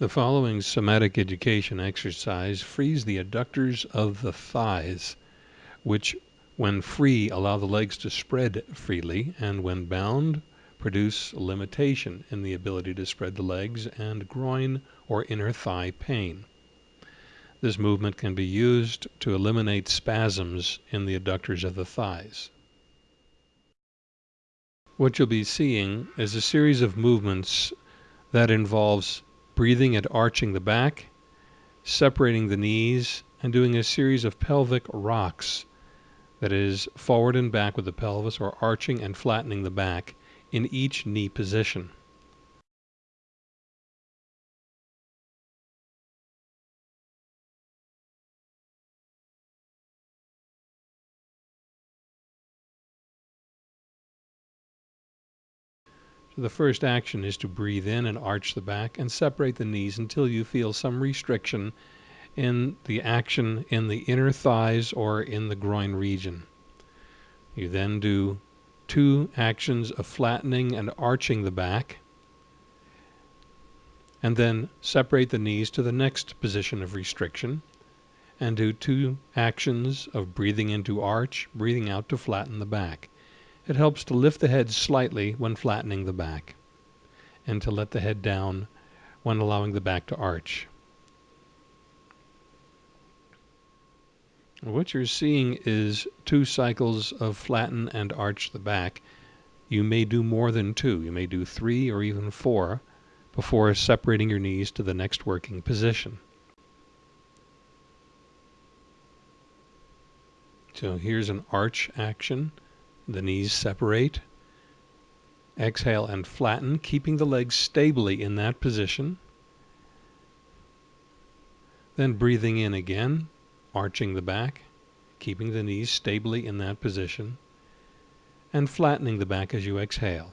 The following somatic education exercise frees the adductors of the thighs, which when free allow the legs to spread freely, and when bound produce limitation in the ability to spread the legs and groin or inner thigh pain. This movement can be used to eliminate spasms in the adductors of the thighs. What you'll be seeing is a series of movements that involves breathing and arching the back, separating the knees, and doing a series of pelvic rocks that is, forward and back with the pelvis or arching and flattening the back in each knee position. The first action is to breathe in and arch the back and separate the knees until you feel some restriction in the action in the inner thighs or in the groin region. You then do two actions of flattening and arching the back and then separate the knees to the next position of restriction and do two actions of breathing into arch, breathing out to flatten the back. It helps to lift the head slightly when flattening the back and to let the head down when allowing the back to arch. What you're seeing is two cycles of flatten and arch the back. You may do more than two. You may do three or even four before separating your knees to the next working position. So here's an arch action. The knees separate. Exhale and flatten, keeping the legs stably in that position. Then breathing in again, arching the back, keeping the knees stably in that position, and flattening the back as you exhale.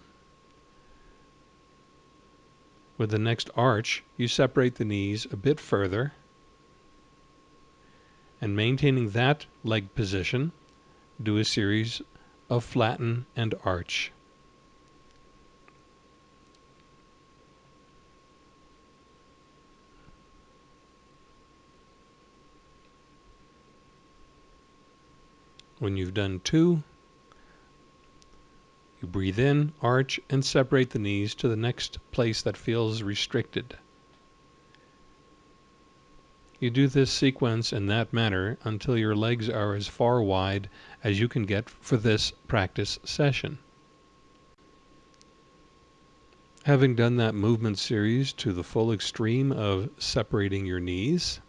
With the next arch, you separate the knees a bit further, and maintaining that leg position, do a series of flatten and arch. When you've done two, you breathe in, arch, and separate the knees to the next place that feels restricted. You do this sequence in that manner until your legs are as far wide as you can get for this practice session. Having done that movement series to the full extreme of separating your knees,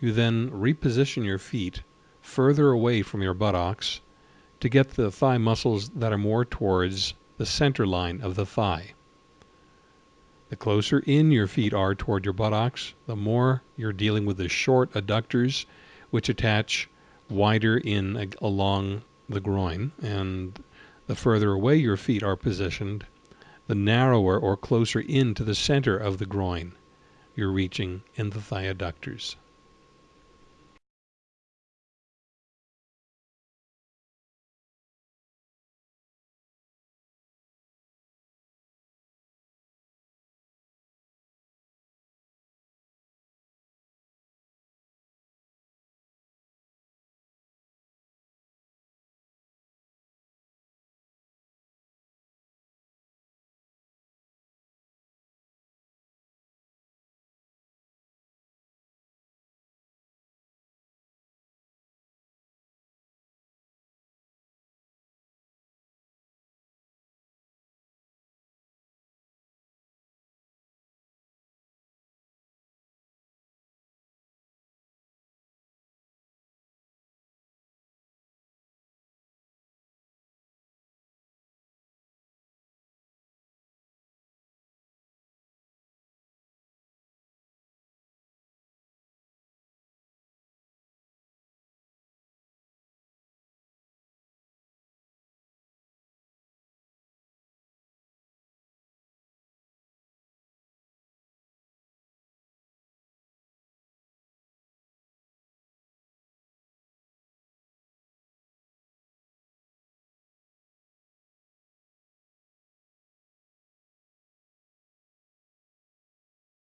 you then reposition your feet further away from your buttocks to get the thigh muscles that are more towards the center line of the thigh. The closer in your feet are toward your buttocks, the more you're dealing with the short adductors, which attach wider in along the groin. And the further away your feet are positioned, the narrower or closer in to the center of the groin you're reaching in the thigh adductors.